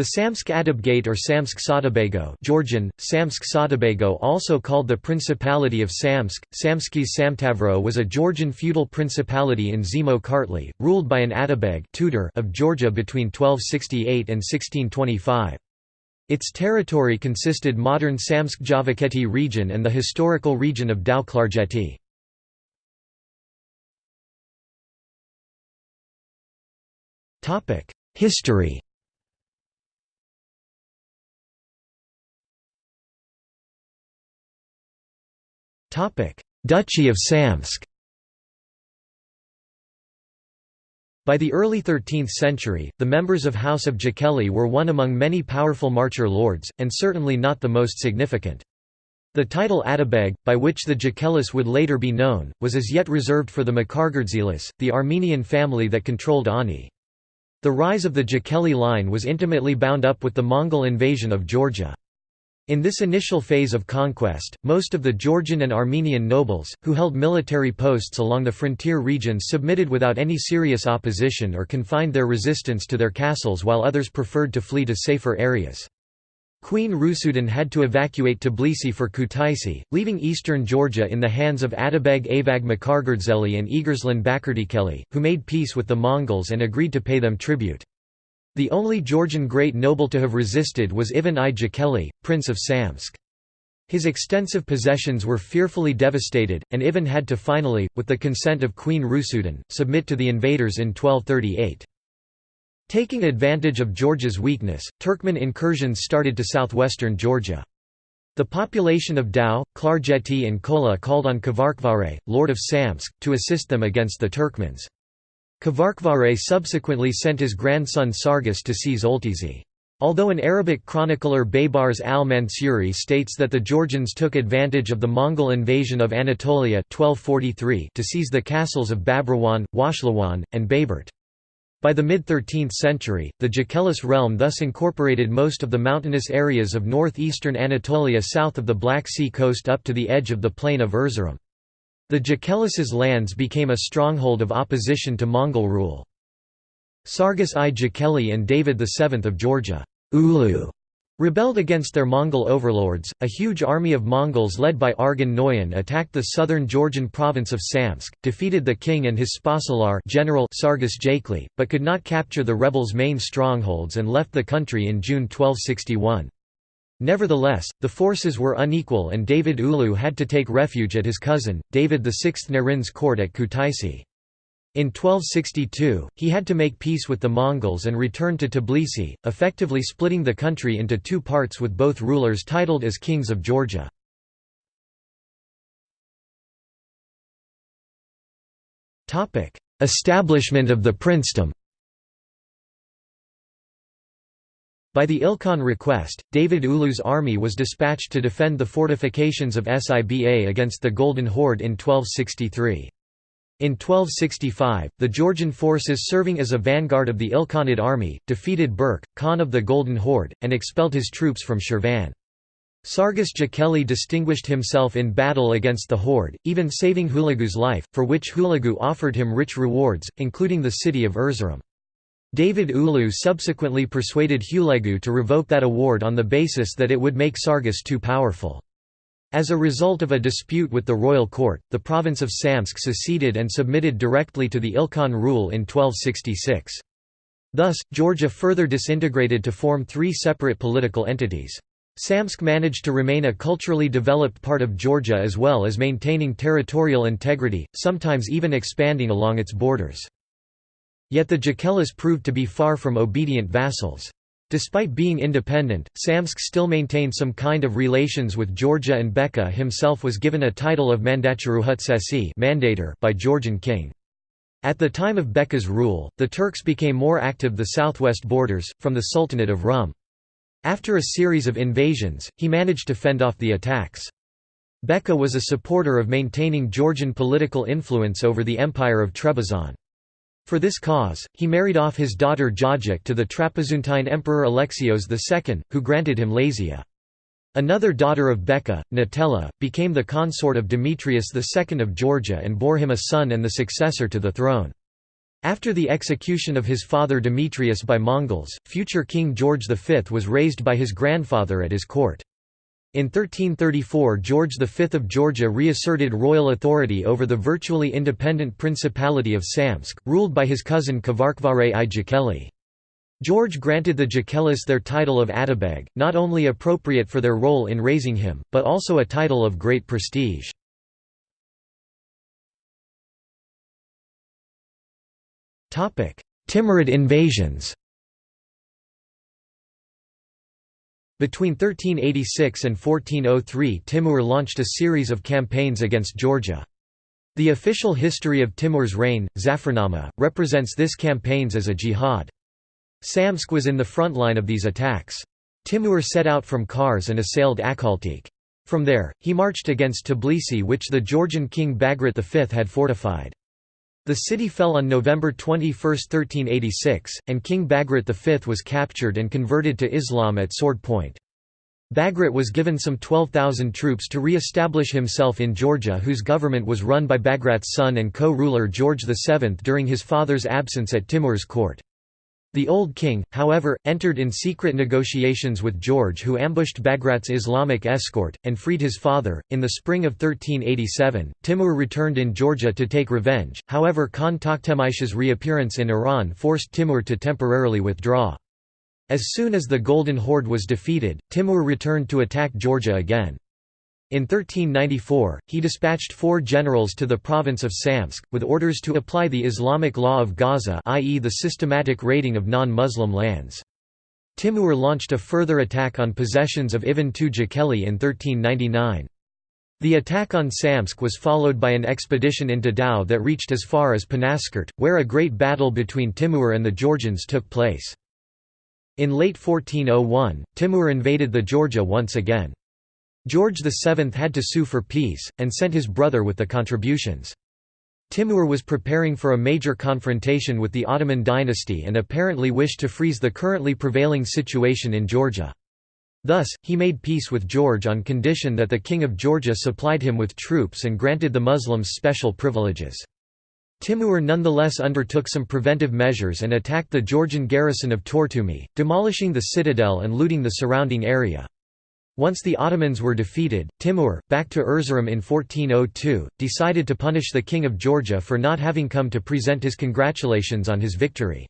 The Samtskhe Atabegate or Samtskhe Saatabago Georgian, Saatabago also called the Principality of Samsk, Samtskhe Samtavro was a Georgian feudal principality in Zemo Kartli, ruled by an Atabeg tutor of Georgia between 1268 and 1625. Its territory consisted modern Samsk Javakheti region and the historical region of Tao Klarjeti. History Duchy of Samtskhe By the early 13th century, the members of House of Jekeli were one among many powerful marcher lords, and certainly not the most significant. The title Atabeg, by which the Jekelis would later be known, was as yet reserved for the Mkhargrdzelis, the Armenian family that controlled Ani. The rise of the Jekeli line was intimately bound up with the Mongol invasion of Georgia. In this initial phase of conquest, most of the Georgian and Armenian nobles, who held military posts along the frontier regions submitted without any serious opposition or confined their resistance to their castles while others preferred to flee to safer areas. Queen Rusudan had to evacuate Tbilisi for Kutaisi, leaving eastern Georgia in the hands of Atabeg Avag Mkhargrdzeli and Egarslan Bakurtsikheli, who made peace with the Mongols and agreed to pay them tribute. The only Georgian great noble to have resisted was Ivan I Jekeli, Prince of Samtskhe. His extensive possessions were fearfully devastated, and Ivan had to finally, with the consent of Queen Rusudan, submit to the invaders in 1238. Taking advantage of Georgia's weakness, Turkmen incursions started to southwestern Georgia. The population of Tao, Klarjeti and Kola called on Kvarkvare, lord of Samtskhe, to assist them against the Turkmens. Kvarkvare subsequently sent his grandson Sargis to seize Oltisi. Although an Arabic chronicler Baybars al-Mansuri states that the Georgians took advantage of the Mongol invasion of Anatolia 1243 to seize the castles of Babrawan, Washlawan, and Bayburt. By the mid-13th century, the Jekelis realm thus incorporated most of the mountainous areas of northeastern Anatolia south of the Black Sea coast up to the edge of the plain of Erzurum. The Jekelis's lands became a stronghold of opposition to Mongol rule. Sargis I Jekeli and David VII of Georgia Ulu rebelled against their Mongol overlords. A huge army of Mongols led by Arghun Noyan attacked the southern Georgian province of Samtskhe, defeated the king and his Spasalar general Sargis Jekeli, but could not capture the rebels' main strongholds and left the country in June 1261. Nevertheless, the forces were unequal and David Ulu had to take refuge at his cousin, David VI Narin's court at Kutaisi. In 1262, he had to make peace with the Mongols and return to Tbilisi, effectively splitting the country into two parts with both rulers titled as kings of Georgia. Establishment of the princedom By the Ilkhan request, David Ulu's army was dispatched to defend the fortifications of Siba against the Golden Horde in 1263. In 1265, the Georgian forces serving as a vanguard of the Ilkhanid army, defeated Berk, Khan of the Golden Horde, and expelled his troops from Shirvan. Sargis Jekeli distinguished himself in battle against the horde, even saving Hulagu's life, for which Hulagu offered him rich rewards, including the city of Erzurum. David Ulu subsequently persuaded Hulagu to revoke that award on the basis that it would make Sargis too powerful. As a result of a dispute with the royal court, the province of Samtskhe seceded and submitted directly to the Ilkhan rule in 1266. Thus, Georgia further disintegrated to form three separate political entities. Samtskhe managed to remain a culturally developed part of Georgia as well as maintaining territorial integrity, sometimes even expanding along its borders. Yet the Jekelis proved to be far from obedient vassals. Despite being independent, Samtskhe still maintained some kind of relations with Georgia and Beka himself was given a title of Mandaturtukhutsesi mandator by Georgian king. At the time of Beka's rule, the Turks became more active the southwest borders, from the Sultanate of Rum. After a series of invasions, he managed to fend off the attacks. Beka was a supporter of maintaining Georgian political influence over the Empire of Trebizond. For this cause, he married off his daughter Jajik to the Trapezuntine Emperor Alexios II, who granted him Lazia. Another daughter of Beka, Natella, became the consort of Demetrius II of Georgia and bore him a son and the successor to the throne. After the execution of his father Demetrius by Mongols, future King George V was raised by his grandfather at his court. In 1334 George V of Georgia reasserted royal authority over the virtually independent Principality of Samtskhe, ruled by his cousin Kvarkvare i Jekeli. George granted the Jekelis their title of Atabeg, not only appropriate for their role in raising him, but also a title of great prestige. Timurid invasions Between 1386 and 1403 Timur launched a series of campaigns against Georgia. The official history of Timur's reign, Zafarnama, represents this campaigns as a jihad. Samsk was in the front line of these attacks. Timur set out from Kars and assailed Akhaltsikhe. From there, he marched against Tbilisi which the Georgian king Bagrat V had fortified. The city fell on November 21, 1386, and King Bagrat V was captured and converted to Islam at sword point. Bagrat was given some 12,000 troops to re-establish himself in Georgia whose government was run by Bagrat's son and co-ruler George VII during his father's absence at Timur's court. The old king, however, entered in secret negotiations with George, who ambushed Bagrat's Islamic escort, and freed his father. In the spring of 1387, Timur returned in Georgia to take revenge, however, Khan Tokhtamysh's reappearance in Iran forced Timur to temporarily withdraw. As soon as the Golden Horde was defeated, Timur returned to attack Georgia again. In 1394, he dispatched four generals to the province of Samtskhe, with orders to apply the Islamic law of ghaza i.e. the systematic raiding of non-Muslim lands. Timur launched a further attack on possessions of Ivan II in 1399. The attack on Samtskhe was followed by an expedition into Tao that reached as far as Panaskert, where a great battle between Timur and the Georgians took place. In late 1401, Timur invaded the Georgia once again. George VII had to sue for peace, and sent his brother with the contributions. Timur was preparing for a major confrontation with the Ottoman dynasty and apparently wished to freeze the currently prevailing situation in Georgia. Thus, he made peace with George on condition that the King of Georgia supplied him with troops and granted the Muslims special privileges. Timur nonetheless undertook some preventive measures and attacked the Georgian garrison of Tortumi, demolishing the citadel and looting the surrounding area. Once the Ottomans were defeated, Timur, back to Erzurum in 1402, decided to punish the King of Georgia for not having come to present his congratulations on his victory.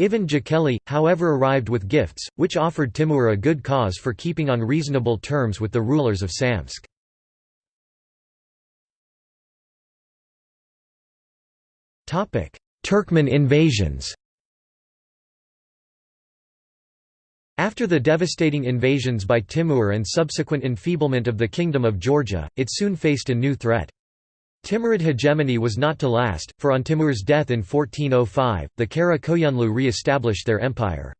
Ivan Jekeli, however arrived with gifts, which offered Timur a good cause for keeping on reasonable terms with the rulers of Samtskhe. Turkmen invasions After the devastating invasions by Timur and subsequent enfeeblement of the Kingdom of Georgia, it soon faced a new threat. Timurid hegemony was not to last, for on Timur's death in 1405, the Kara Koyunlu re-established their empire.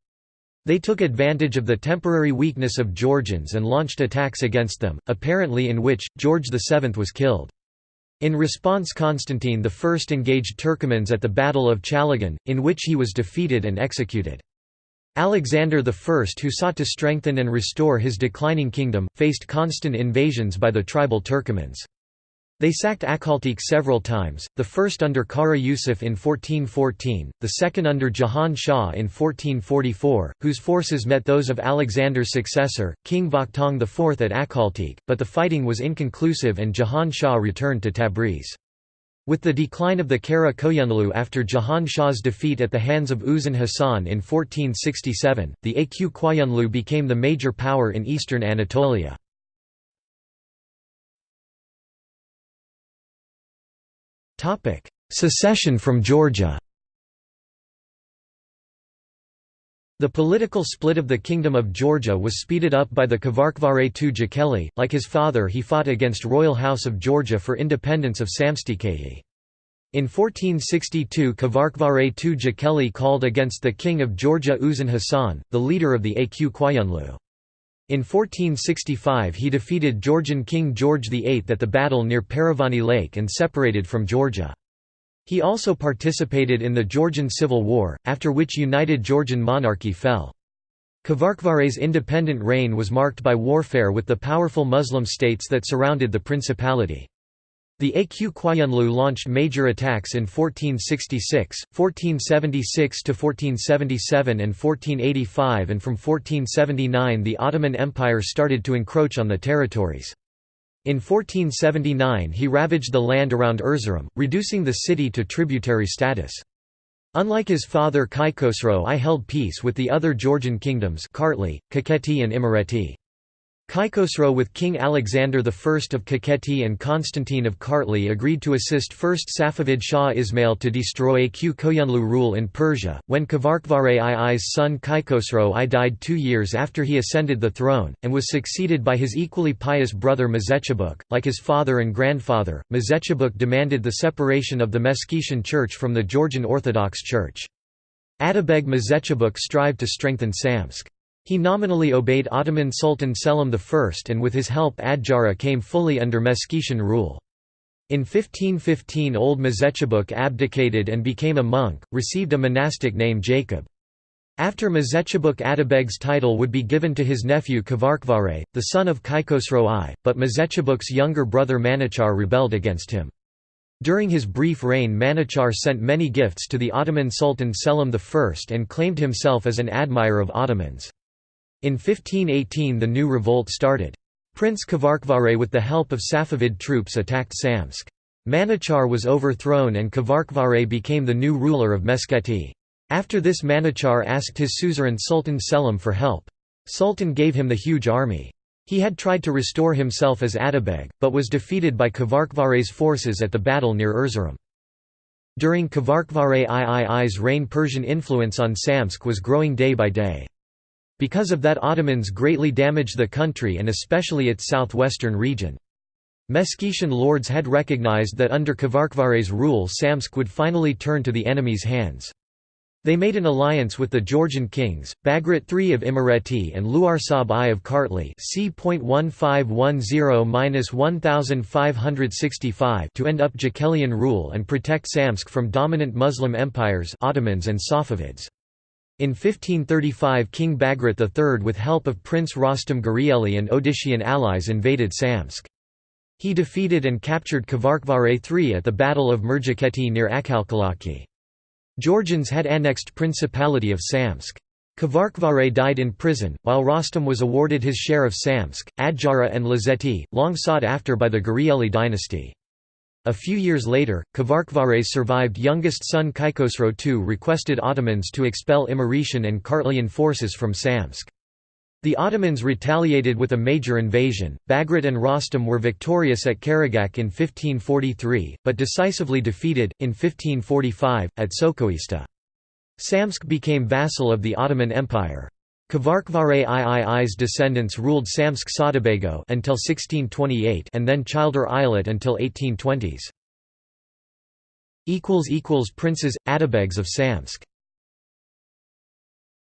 They took advantage of the temporary weakness of Georgians and launched attacks against them, apparently in which, George VII was killed. In response Constantine I engaged Turkomans at the Battle of Chalagan, in which he was defeated and executed. Alexander I who sought to strengthen and restore his declining kingdom, faced constant invasions by the tribal Turkomans. They sacked Akhaltsikhe several times, the first under Kara Yusuf in 1414, the second under Jahan Shah in 1444, whose forces met those of Alexander's successor, King Vakhtang IV at Akhaltsikhe, but the fighting was inconclusive and Jahan Shah returned to Tabriz. With the decline of the Kara Koyunlu after Jahan Shah's defeat at the hands of Uzun Hasan in 1467, the Aq Koyunlu became the major power in eastern Anatolia. Secession from Georgia The political split of the Kingdom of Georgia was speeded up by the Kvarkvare II Jekeli. Like his father, he fought against royal house of Georgia for independence of Samtskhe. In 1462 Kvarkvare II Jekeli called against the king of Georgia Uzun Hasan, the leader of the Aq Koyunlu. In 1465 he defeated Georgian King George VIII at the battle near Paravani Lake and separated from Georgia. He also participated in the Georgian Civil War, after which united Georgian monarchy fell. Kvarkvare's independent reign was marked by warfare with the powerful Muslim states that surrounded the principality. The Aq Koyunlu launched major attacks in 1466, 1476–1477 and 1485 and from 1479 the Ottoman Empire started to encroach on the territories. In 1479 he ravaged the land around Erzurum, reducing the city to tributary status. Unlike his father Kaikosro I held peace with the other Georgian kingdoms Kartli, Kakheti and Imereti. Kaikosro with King Alexander I of Kakheti and Constantine of Kartli agreed to assist first Safavid Shah Ismail to destroy Aq Koyunlu rule in Persia, when Kvarkvare II's son Kaikosro I died two years after he ascended the throne, and was succeeded by his equally pious brother Mzechabuk. Like his father and grandfather, Mzechabuk demanded the separation of the Meskhetian Church from the Georgian Orthodox Church. Atabeg Mzechabuk strived to strengthen Samtskhe. He nominally obeyed Ottoman Sultan Selim I and with his help Adjara came fully under Meskhetian rule. In 1515 old Mzechabuk abdicated and became a monk, received a monastic name Jacob. After Mzechabuk Atabeg's title would be given to his nephew Kvarkvare, the son of Kaikosro I, but Mzechabuk's younger brother Manuchar rebelled against him. During his brief reign Manuchar sent many gifts to the Ottoman Sultan Selim I and claimed himself as an admirer of Ottomans. In 1518 the new revolt started. Prince Kvarkvare with the help of Safavid troops attacked Samsk. Manuchar was overthrown and Kvarkvare became the new ruler of Meskheti. After this Manuchar asked his suzerain Sultan Selim for help. Sultan gave him the huge army. He had tried to restore himself as Atabeg, but was defeated by Kvarkvare's forces at the battle near Erzurum. During Kvarkvare III's reign Persian influence on Samsk was growing day by day. Because of that Ottomans greatly damaged the country and especially its southwestern region. Meskhetian lords had recognized that under Kvarkvare's rule Samtskhe would finally turn to the enemy's hands. They made an alliance with the Georgian kings, Bagrat III of Imereti and Luarsab I of Kartli c.1510-1565 to end up Jekelian rule and protect Samtskhe from dominant Muslim empires Ottomans and Safavids. In 1535 King Bagrat III with help of Prince Rostam Gurieli and Odishian allies invaded Samtskhe. He defeated and captured Kvarkvare III at the Battle of Murjakheti near Akhalkalaki. Georgians had annexed Principality of Samtskhe. Kvarkvare died in prison, while Rostam was awarded his share of Samtskhe, Adjara and Lazeti, long sought after by the Gurieli dynasty. A few years later, Kvarkvare's survived youngest son Kaikosro II requested Ottomans to expel Imeretian and Kartlian forces from Samtskhe. The Ottomans retaliated with a major invasion. Bagrat and Rostam were victorious at Karagach in 1543, but decisively defeated, in 1545, at Sokhoista. Samtskhe became vassal of the Ottoman Empire. Kvarkvare III's descendants ruled Samsk Sadabago until 1628 and then Childir Eyalet until 1820s. Princes, Atabegs of Samtskhe